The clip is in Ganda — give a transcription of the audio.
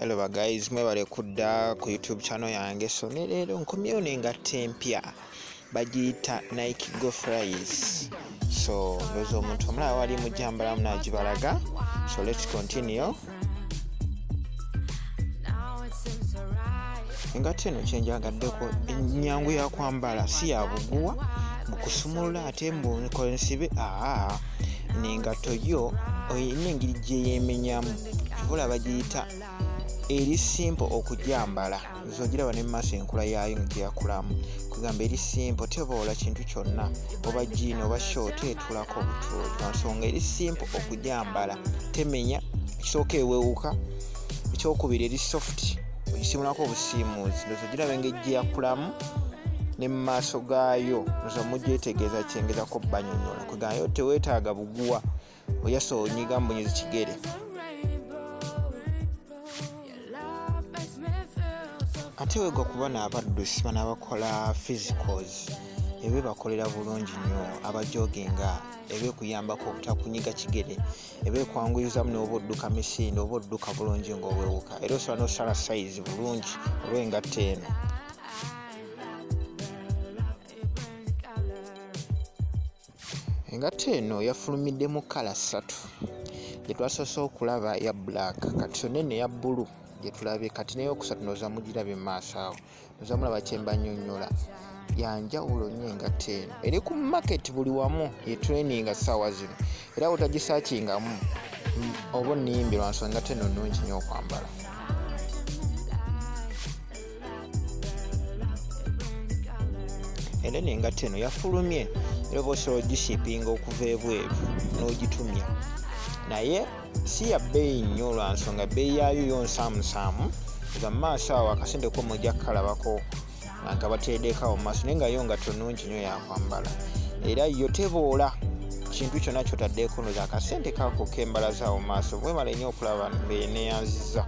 hello baguys mwebale kudda ku youtube channel yange so ne leero nkomyewo nengatta empya bagiyita nike go fries so ndowooza omuntu omulaba wali mujambalamu nagibalaga. So lets continue. Engatta eno kyenjagaddeko enyangu yakwambala si ya buguwa bukusumulula ate mbukolensibe aa nengatto yo oyina engeri gyeyemenyamu kivula bagiyita eri simple okujambala. Zogiraba ne mumaaso enkula yaayo gyeyakulamu. Kugamba eri simple teboola kintu kyonna. Oba jiini oba short etulako nsonga eri simple okujambala. Temenya ekisooka ewewuka ekyokubiri eri soft ogisimulako obusiimuuzi ndoza giraba engeri gyeyakulamu ne mumaaso gaayo. Ndoza mugyetegeeza kyengezako banyonyola kugambayo teweetaaga buguwa oyasa onyiga mbonyezi kigere ate wegwa n'abaddusi bano abakola physicals ebebakolera bulungi nnyo abajoginga ebekuyambako obutakunyiga kigere ebekwanguyizamu noba odduka misinde oba odduka bulungi ngaobwewuka era osobola nosala sayizi bulungi olwengatta eno engatta eno yafulumidde mu kala ssatu. Gyetwasoose okulaba ya black kati so nene eya bbulu gyetulabye kati neyokusatu noza mugirabye mumaaso awo. Noza mulaba kyembanyonyola yanjawulo nnyo engatta eno. Eri ku market buli wamu yetraininga ssaawa zino. Era wotagisakingamu oba onniyimbi lwansonga engatta eno nnungi nnyo okwambala. Era eno engatta eno yafulumye era oba osobola ogishipinga okuva ebweru n'ogitumya. Naye si ya bbeeyi nnyo lwansonga bbeeyi yaayo yonsaamusaamu nga mumaaso awo akasente ko mujja kukalabako nga bateddekawo mumaaso naye nga yo nga tonungi nnyo yakwambala era yo teboola kintu kyonna kyotaddeeko noza akasente kako kembalaza awo mumaaso bwemala nnyo okulaba mbeeneyanziza